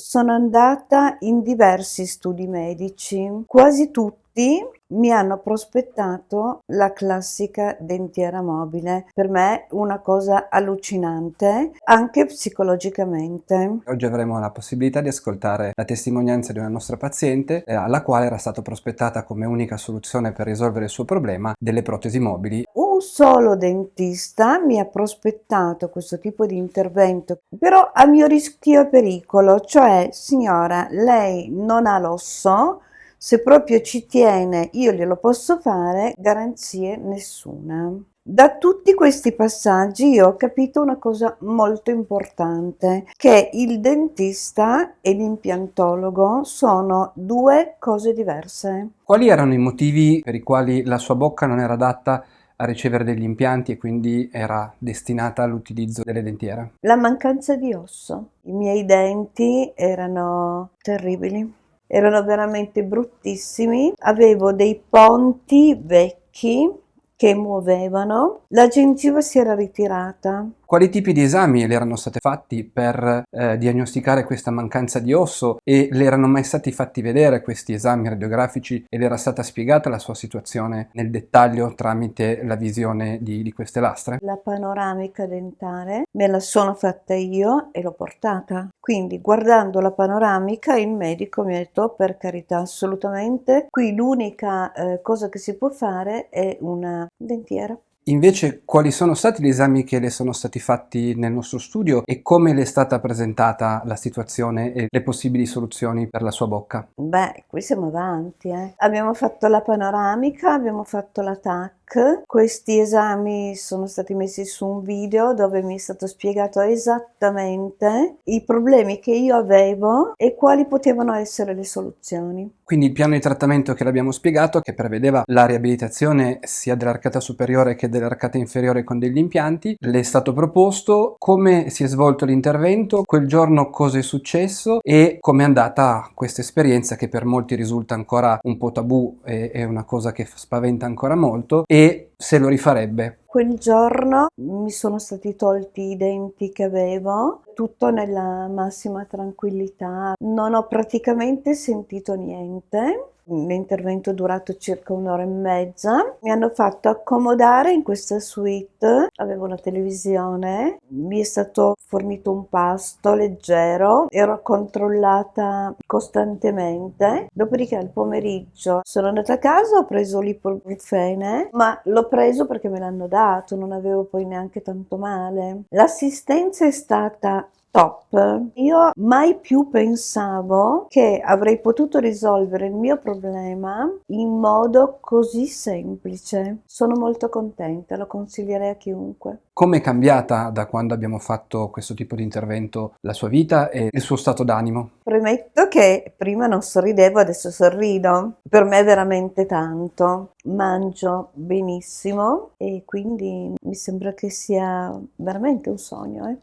Sono andata in diversi studi medici, quasi tutti mi hanno prospettato la classica dentiera mobile. Per me una cosa allucinante, anche psicologicamente. Oggi avremo la possibilità di ascoltare la testimonianza di una nostra paziente eh, alla quale era stata prospettata come unica soluzione per risolvere il suo problema delle protesi mobili. Un solo dentista mi ha prospettato questo tipo di intervento, però a mio rischio e pericolo, cioè signora, lei non ha l'osso, se proprio ci tiene io glielo posso fare, garanzie nessuna. Da tutti questi passaggi io ho capito una cosa molto importante, che il dentista e l'impiantologo sono due cose diverse. Quali erano i motivi per i quali la sua bocca non era adatta a ricevere degli impianti e quindi era destinata all'utilizzo delle dentiere? La mancanza di osso. I miei denti erano terribili erano veramente bruttissimi, avevo dei ponti vecchi che muovevano, la gengiva si era ritirata, quali tipi di esami le erano stati fatti per eh, diagnosticare questa mancanza di osso e le erano mai stati fatti vedere questi esami radiografici ed era stata spiegata la sua situazione nel dettaglio tramite la visione di, di queste lastre? La panoramica dentale me la sono fatta io e l'ho portata. Quindi guardando la panoramica il medico mi ha detto per carità assolutamente qui l'unica eh, cosa che si può fare è una dentiera. Invece quali sono stati gli esami che le sono stati fatti nel nostro studio e come le è stata presentata la situazione e le possibili soluzioni per la sua bocca? Beh, qui siamo avanti. Eh. Abbiamo fatto la panoramica, abbiamo fatto la questi esami sono stati messi su un video dove mi è stato spiegato esattamente i problemi che io avevo e quali potevano essere le soluzioni. Quindi il piano di trattamento che l'abbiamo spiegato, che prevedeva la riabilitazione sia dell'arcata superiore che dell'arcata inferiore con degli impianti, le è stato proposto come si è svolto l'intervento, quel giorno cosa è successo e come è andata questa esperienza che per molti risulta ancora un po' tabù e è una cosa che spaventa ancora molto e e se lo rifarebbe. Quel giorno mi sono stati tolti i denti che avevo, tutto nella massima tranquillità, non ho praticamente sentito niente L'intervento è durato circa un'ora e mezza. Mi hanno fatto accomodare in questa suite, avevo una televisione, mi è stato fornito un pasto leggero, ero controllata costantemente. Dopodiché al pomeriggio sono andata a casa, ho preso l'ibuprofene, ma l'ho preso perché me l'hanno dato, non avevo poi neanche tanto male. L'assistenza è stata top, io mai più pensavo che avrei potuto risolvere il mio problema in modo così semplice. Sono molto contenta, lo consiglierei a chiunque. Come è cambiata da quando abbiamo fatto questo tipo di intervento la sua vita e il suo stato d'animo? Premetto che prima non sorridevo, adesso sorrido. Per me è veramente tanto. Mangio benissimo e quindi mi sembra che sia veramente un sogno. Eh?